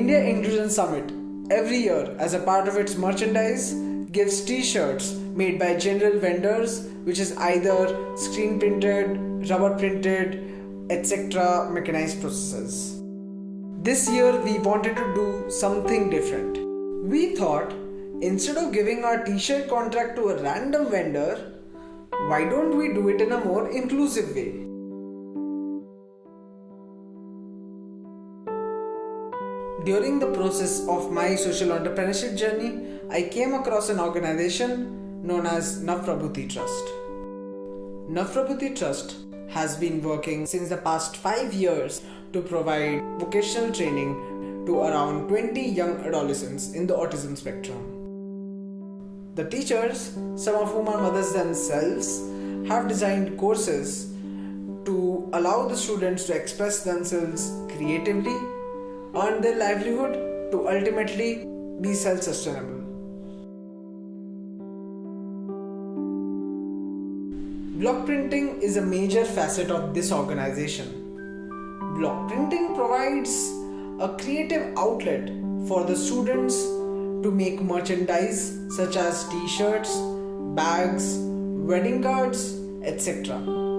India Inclusion Summit every year as a part of its merchandise gives t-shirts made by general vendors which is either screen printed, rubber printed, etc. mechanized processes. This year we wanted to do something different. We thought instead of giving our t-shirt contract to a random vendor, why don't we do it in a more inclusive way? During the process of my social entrepreneurship journey, I came across an organization known as Navprabhuti Trust. Navprabhuti Trust has been working since the past 5 years to provide vocational training to around 20 young adolescents in the autism spectrum. The teachers, some of whom are mothers themselves, have designed courses to allow the students to express themselves creatively earn their livelihood to ultimately be self sustainable. Block printing is a major facet of this organization. Block printing provides a creative outlet for the students to make merchandise such as t shirts, bags, wedding cards, etc.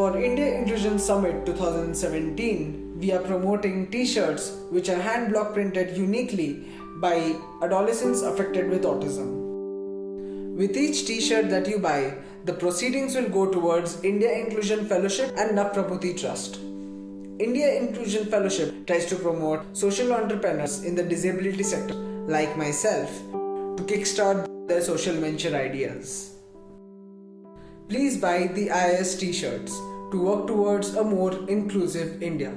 For India Inclusion Summit 2017, we are promoting t-shirts which are hand block printed uniquely by adolescents affected with autism. With each t-shirt that you buy, the proceedings will go towards India Inclusion Fellowship and Navprabhuti Trust. India Inclusion Fellowship tries to promote social entrepreneurs in the disability sector, like myself, to kickstart their social venture ideas. Please buy the IIS t-shirts to work towards a more inclusive India.